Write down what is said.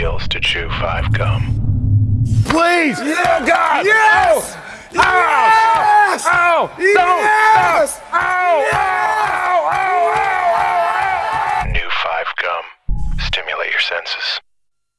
feels to chew five gum. Please! Yeah, God! Yes! Oh! Ow! Yes! Ow! Don't! Yes! Ow! Ow! Ow! Ow! Ow! New five gum. Stimulate your senses.